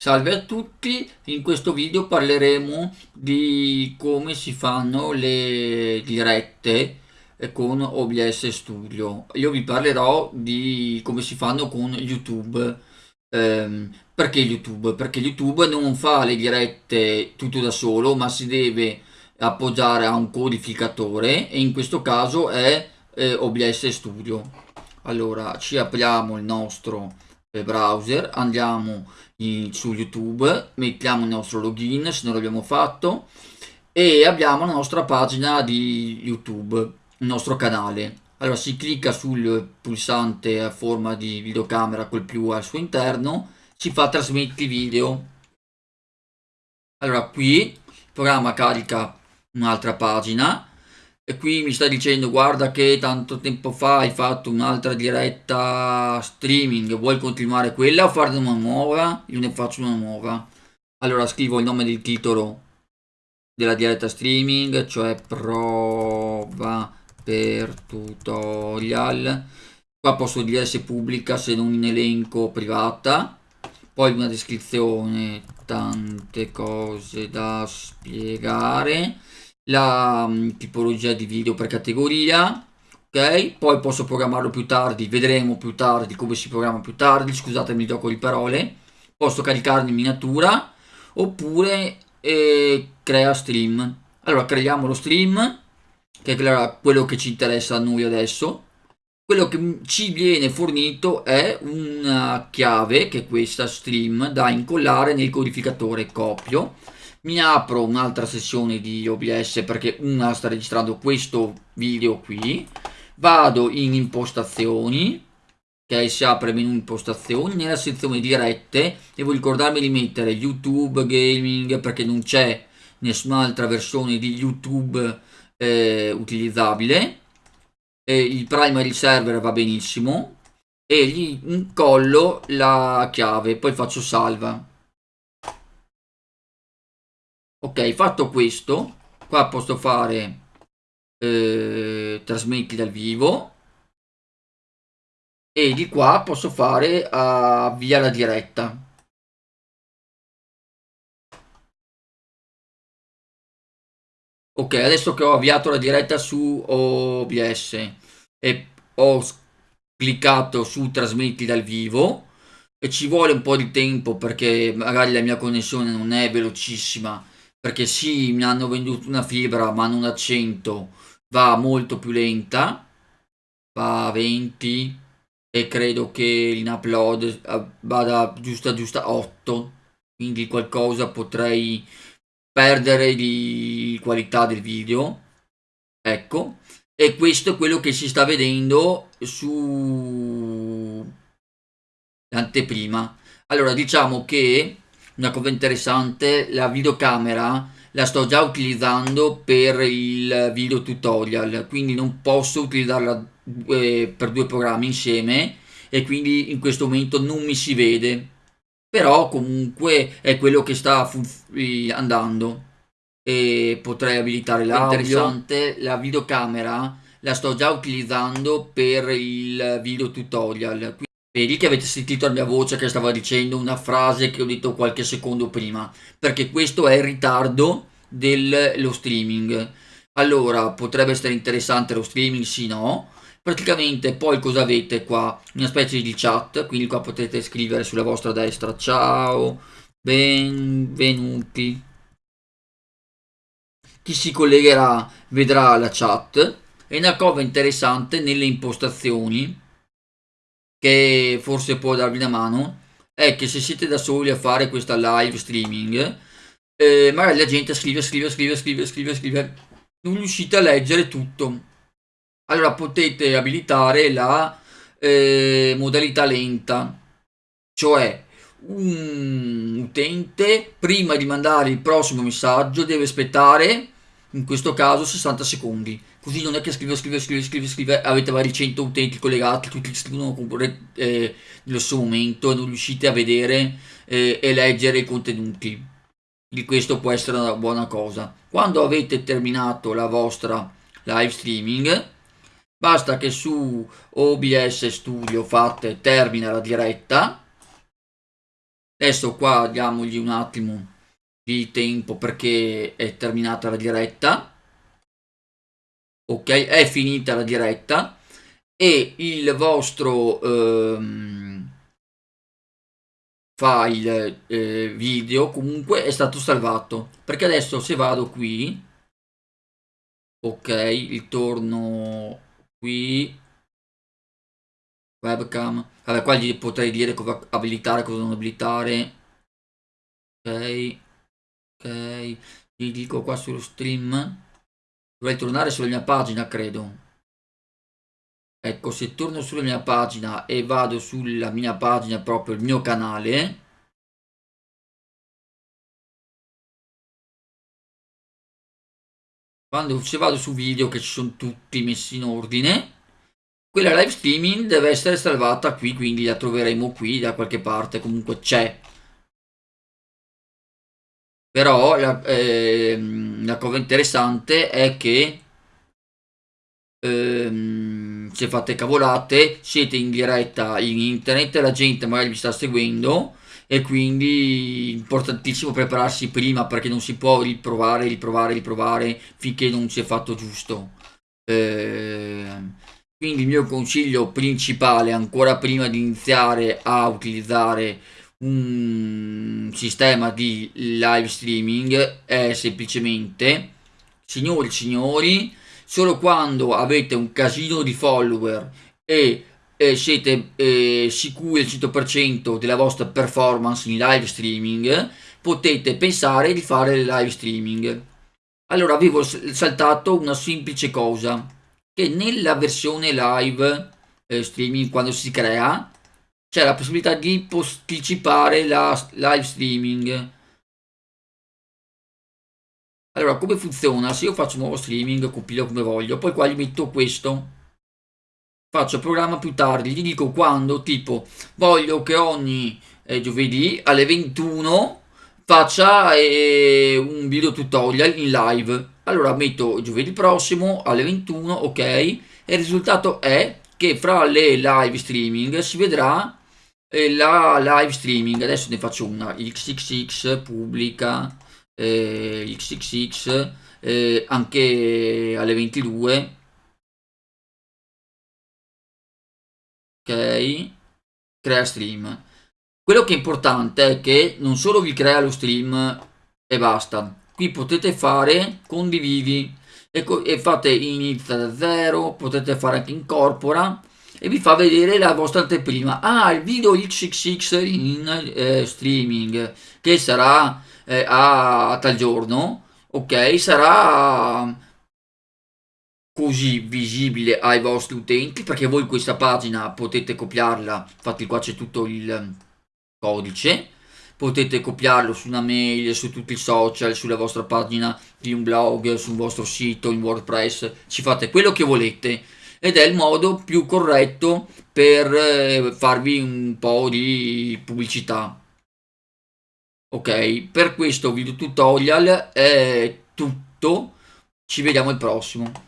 Salve a tutti, in questo video parleremo di come si fanno le dirette con OBS Studio. Io vi parlerò di come si fanno con YouTube. Ehm, perché YouTube? Perché YouTube non fa le dirette tutto da solo, ma si deve appoggiare a un codificatore e in questo caso è eh, OBS Studio. Allora, ci apriamo il nostro browser, andiamo in, su YouTube, mettiamo il nostro login se non l'abbiamo fatto e abbiamo la nostra pagina di YouTube, il nostro canale. Allora si clicca sul pulsante a forma di videocamera col più al suo interno, si fa trasmetti video. Allora qui il programma carica un'altra pagina e qui mi sta dicendo guarda che tanto tempo fa hai fatto un'altra diretta streaming vuoi continuare quella o farne una nuova? Io ne faccio una nuova. Allora scrivo il nome del titolo della diretta streaming cioè prova per tutorial. Qua posso dire se pubblica se non in elenco privata. Poi una descrizione tante cose da spiegare la um, tipologia di video per categoria ok? Poi posso programmarlo più tardi vedremo più tardi come si programma più tardi scusatemi il gioco di parole. Posso caricarne in miniatura oppure eh, crea stream. Allora creiamo lo stream che è quello che ci interessa a noi adesso. Quello che ci viene fornito è una chiave che è questa stream da incollare nel codificatore copio mi apro un'altra sessione di OBS perché una sta registrando questo video qui. Vado in impostazioni ok? Si apre menu impostazioni nella sezione dirette devo ricordarmi di mettere youtube gaming perché non c'è nessun'altra versione di youtube eh, utilizzabile. E il primary server va benissimo. E gli incollo la chiave poi faccio salva ok fatto questo qua posso fare eh, trasmetti dal vivo. E di qua posso fare avvia la diretta. Ok adesso che ho avviato la diretta su OBS e ho cliccato su trasmetti dal vivo e ci vuole un po' di tempo perché magari la mia connessione non è velocissima perché sì mi hanno venduto una fibra ma non a 100 va molto più lenta va a 20 e credo che in upload eh, vada giusta giusta 8 quindi qualcosa potrei perdere di qualità del video ecco. E questo è quello che si sta vedendo su l'anteprima allora diciamo che una cosa interessante, la videocamera la sto già utilizzando per il video tutorial, quindi non posso utilizzarla eh, per due programmi insieme e quindi in questo momento non mi si vede, però comunque è quello che sta andando e potrei abilitare l'audio. Interessante, la videocamera la sto già utilizzando per il video tutorial. Vedi che avete sentito la mia voce che stava dicendo una frase che ho detto qualche secondo prima, perché questo è il ritardo dello streaming. Allora, potrebbe essere interessante lo streaming, sì no. Praticamente poi cosa avete qua? Una specie di chat, quindi qua potete scrivere sulla vostra destra ciao, benvenuti. Chi si collegherà vedrà la chat e una cosa interessante nelle impostazioni che forse può darvi una mano è che se siete da soli a fare questa live streaming eh, magari la gente scrive scrive scrive scrive scrive scrive non riuscite a leggere tutto. Allora potete abilitare la eh, modalità lenta cioè un utente prima di mandare il prossimo messaggio deve aspettare in questo caso 60 secondi. Così non è che scrive scrive scrive scrive scrive avete vari 100 utenti collegati tutti scrivono eh, nello stesso momento e non riuscite a vedere eh, e leggere i contenuti. Di questo può essere una buona cosa. Quando avete terminato la vostra live streaming basta che su OBS Studio fate termina la diretta. Adesso qua diamogli un attimo di tempo perché è terminata la diretta. Ok è finita la diretta. E il vostro ehm, file eh, video comunque è stato salvato. Perché adesso se vado qui ok ritorno qui webcam. Vabbè qua gli potrei dire cosa abilitare cosa non abilitare. Ok ok gli dico qua sullo stream. Dovrei tornare sulla mia pagina credo. Ecco se torno sulla mia pagina e vado sulla mia pagina proprio il mio canale quando se vado su video che ci sono tutti messi in ordine quella live streaming deve essere salvata qui quindi la troveremo qui da qualche parte comunque c'è però la, eh, la, cosa interessante è che ehm, se fate cavolate siete in diretta in internet la gente magari vi sta seguendo e quindi importantissimo prepararsi prima perché non si può riprovare, riprovare, riprovare finché non si è fatto giusto. Eh, quindi il mio consiglio principale ancora prima di iniziare a utilizzare un sistema di live streaming è semplicemente signori signori solo quando avete un casino di follower e eh, siete eh, sicuri al 100% della vostra performance in live streaming potete pensare di fare live streaming. Allora avevo saltato una semplice cosa che nella versione live eh, streaming quando si crea c'è la possibilità di posticipare la live streaming. Allora come funziona? Se io faccio un nuovo streaming compilo come voglio poi qua gli metto questo. Faccio programma più tardi gli dico quando tipo voglio che ogni eh, giovedì alle 21 faccia eh, un video tutorial in live. Allora metto giovedì prossimo alle 21 ok? E il risultato è che fra le live streaming si vedrà la live streaming adesso ne faccio una xxx pubblica eh, xxx eh, anche alle 22 ok crea stream. Quello che è importante è che non solo vi crea lo stream e basta. Qui potete fare condividi. E, e fate inizia da zero potete fare anche incorpora e vi fa vedere la vostra anteprima. Ah il video xxx in eh, streaming che sarà eh, a, tal giorno ok? Sarà così visibile ai vostri utenti perché voi questa pagina potete copiarla infatti qua c'è tutto il codice. Potete copiarlo su una mail, su tutti i social, sulla vostra pagina di un blog, sul vostro sito, in WordPress, ci fate quello che volete ed è il modo più corretto per eh, farvi un po' di pubblicità. Ok per questo video tutorial è tutto. Ci vediamo al prossimo